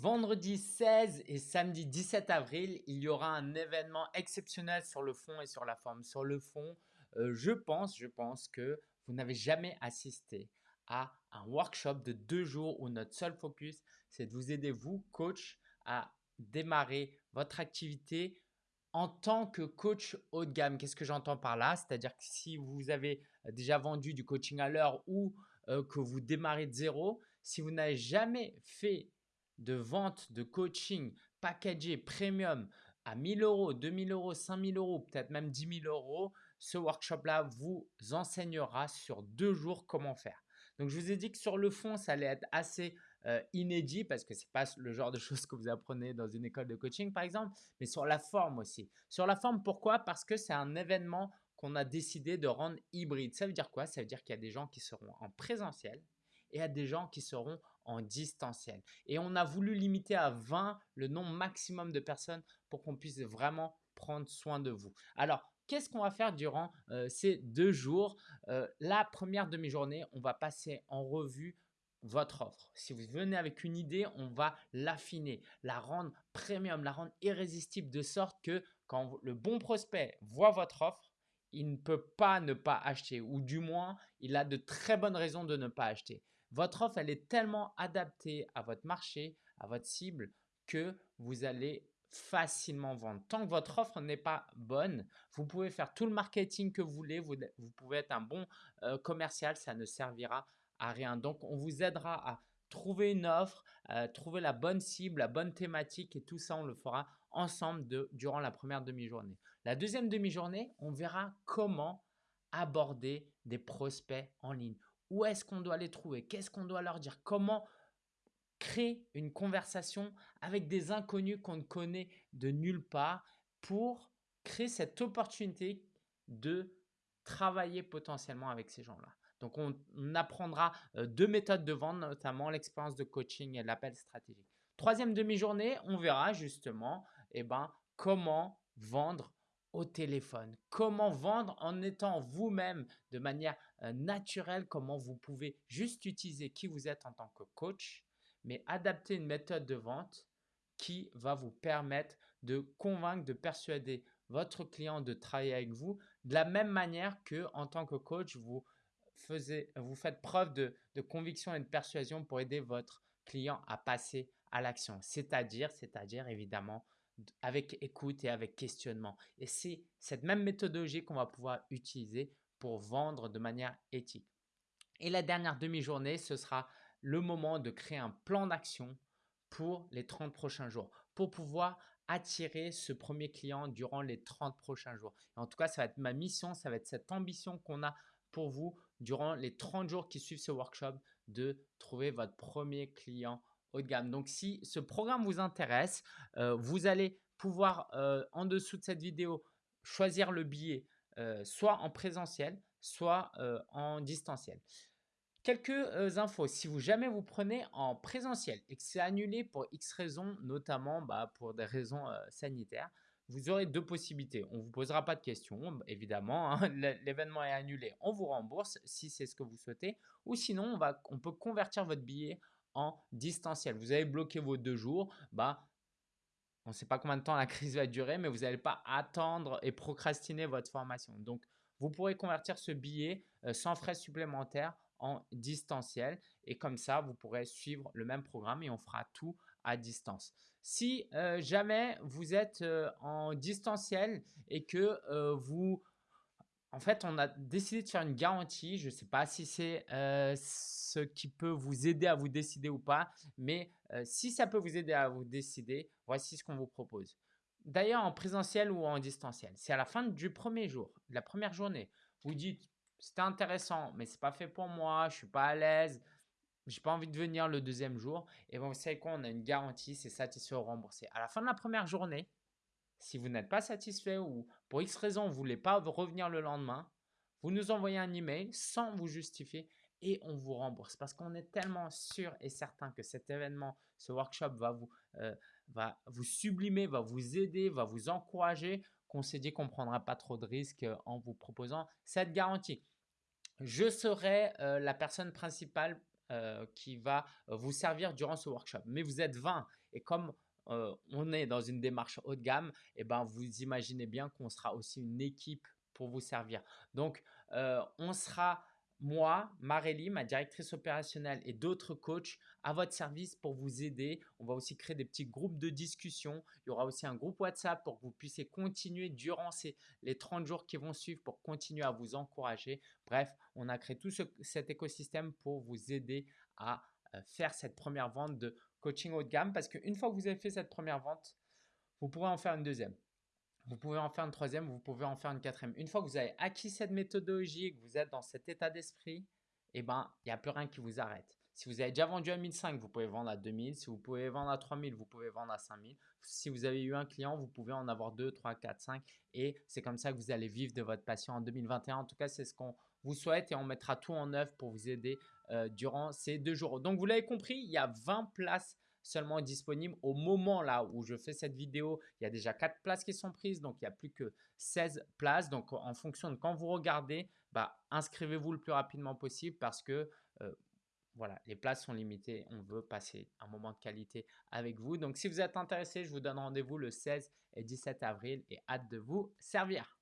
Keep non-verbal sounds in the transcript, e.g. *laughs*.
Vendredi 16 et samedi 17 avril, il y aura un événement exceptionnel sur le fond et sur la forme. Sur le fond, euh, je pense, je pense que vous n'avez jamais assisté à un workshop de deux jours où notre seul focus, c'est de vous aider, vous, coach, à démarrer votre activité en tant que coach haut de gamme. Qu'est-ce que j'entends par là? C'est-à-dire que si vous avez déjà vendu du coaching à l'heure ou euh, que vous démarrez de zéro, si vous n'avez jamais fait de vente de coaching packagé premium à 1000 euros, 2000 euros, 5000 euros, peut-être même 10 000 euros, ce workshop-là vous enseignera sur deux jours comment faire. Donc, je vous ai dit que sur le fond, ça allait être assez euh, inédit parce que ce n'est pas le genre de choses que vous apprenez dans une école de coaching, par exemple, mais sur la forme aussi. Sur la forme, pourquoi? Parce que c'est un événement qu'on a décidé de rendre hybride. Ça veut dire quoi? Ça veut dire qu'il y a des gens qui seront en présentiel et à des gens qui seront en distanciel. Et on a voulu limiter à 20 le nombre maximum de personnes pour qu'on puisse vraiment prendre soin de vous. Alors, qu'est-ce qu'on va faire durant euh, ces deux jours? Euh, La première demi-journée, on va passer en revue votre offre. Si vous venez avec une idée, on va l'affiner, la rendre premium, la rendre irrésistible de sorte que quand le bon prospect voit votre offre, il ne peut pas ne pas acheter ou du moins, il a de très bonnes raisons de ne pas acheter. Votre offre, elle est tellement adaptée à votre marché, à votre cible, que vous allez facilement vendre. Tant que votre offre n'est pas bonne, vous pouvez faire tout le marketing que vous voulez, vous, pouvez être un bon euh, commercial, ça ne servira à rien. Donc, on vous aidera à trouver une offre, trouver la bonne cible, la bonne thématique et tout ça, on le fera ensemble durant la première demi-journée. La deuxième demi-journée, on verra comment aborder des prospects en ligne. Où est-ce qu'on doit les trouver? Qu'est-ce qu'on doit leur dire? Comment créer une conversation avec des inconnus qu'on ne connaît de nulle part pour créer cette opportunité de travailler potentiellement avec ces gens-là? Donc, on, apprendra euh, deux méthodes de vente, notamment l'expérience de coaching et l'appel stratégique. Troisième demi-journée, on verra justement eh ben, comment vendre au téléphone. Comment vendre en étant vous-même de manière euh, naturelle, comment vous pouvez juste utiliser qui vous êtes en tant que coach, mais adapter une méthode de vente qui va vous permettre de convaincre, de persuader votre client de travailler avec vous de la même manière que en tant que coach, vous, vous faites preuve de, de conviction et de persuasion pour aider votre client à passer à l'action. C'est-à-dire, c'est-à-dire évidemment avec écoute et avec questionnement. Et c'est cette même méthodologie qu'on va pouvoir utiliser pour vendre de manière éthique. Et la dernière demi-journée, ce sera le moment de créer un plan d'action pour les 30 prochains jours, pour pouvoir attirer ce premier client durant les 30 prochains jours. en tout cas, ça va être ma mission, ça va être cette ambition qu'on a pour vous durant les 30 jours qui suivent ce workshop de trouver votre premier client de gamme. Donc, si ce programme vous intéresse, euh, vous allez pouvoir euh, en dessous de cette vidéo choisir le billet euh, soit en présentiel, soit en distanciel. Quelques infos, si vous jamais vous prenez en présentiel et que c'est annulé pour X raisons, notamment bah, pour des raisons sanitaires, vous aurez deux possibilités. On ne vous posera pas de questions, évidemment. Hein. *laughs* L'événement est annulé, on vous rembourse si c'est ce que vous souhaitez. Ou sinon, on, on peut convertir votre billet en distanciel. Vous avez bloqué vos deux jours, bah, on ne sait pas combien de temps la crise va durer, mais vous n'allez pas attendre et procrastiner votre formation. Donc, vous pourrez convertir ce billet euh, sans frais supplémentaires en distanciel et comme ça, vous pourrez suivre le même programme et on fera tout à distance. Si euh, jamais vous êtes euh, en distanciel et que vous en fait, on a décidé de faire une garantie. Je ne sais pas si c'est ce qui peut vous aider à vous décider ou pas, mais si ça peut vous aider à vous décider, voici ce qu'on vous propose. D'ailleurs, en présentiel ou en distanciel, c'est à la fin du premier jour, de la première journée, vous dites c'était intéressant, mais ce n'est pas fait pour moi, je ne suis pas à l'aise, je n'ai pas envie de venir le deuxième jour. Et bon, vous savez quoi, on a une garantie, c'est satisfait ou remboursé. À la fin de la première journée, si vous n'êtes pas satisfait ou pour X raison, vous ne voulez pas revenir le lendemain, vous nous envoyez un email sans vous justifier et on vous rembourse parce qu'on est tellement sûr et certain que cet événement, ce workshop va vous, euh, va vous sublimer, va vous aider, va vous encourager qu'on s'est dit qu'on ne prendra pas trop de risques en vous proposant cette garantie. Je serai euh, la personne principale euh, qui va vous servir durant ce workshop. Mais vous êtes 20 Et comme on est dans une démarche haut de gamme, et eh ben, vous imaginez bien qu'on sera aussi une équipe pour vous servir. Donc, on sera moi, Marélie, ma directrice opérationnelle et d'autres coachs à votre service pour vous aider. On va aussi créer des petits groupes de discussion. Il y aura aussi un groupe WhatsApp pour que vous puissiez continuer durant ces, les 30 jours qui vont suivre pour continuer à vous encourager. Bref, on a créé tout cet écosystème pour vous aider à euh, faire cette première vente de coaching haut de gamme parce qu'une fois que vous avez fait cette première vente, vous pourrez en faire une deuxième. Vous pouvez en faire une troisième, vous pouvez en faire une quatrième. Une fois que vous avez acquis cette méthodologie, que vous êtes dans cet état d'esprit, eh ben, il n'y a plus rien qui vous arrête. Si vous avez déjà vendu à 1005, vous pouvez vendre à 2000. Si vous pouvez vendre à 3000, vous pouvez vendre à 5000. Si vous avez eu un client, vous pouvez en avoir 2, 3, 4, 5. Et c'est comme ça que vous allez vivre de votre passion en 2021. En tout cas, c'est ce qu'on vous souhaite et on mettra tout en œuvre pour vous aider euh, durant ces deux jours. Donc, vous l'avez compris, il y a 20 places seulement disponible. Au moment là où je fais cette vidéo, il y a déjà 4 places qui sont prises, donc il n'y a plus que 16 places. Donc en fonction de quand vous regardez, bah, inscrivez-vous le plus rapidement possible parce que euh, voilà, les places sont limitées. On veut passer un moment de qualité avec vous. Donc si vous êtes intéressé, je vous donne rendez-vous le 16 et 17 avril et hâte de vous servir.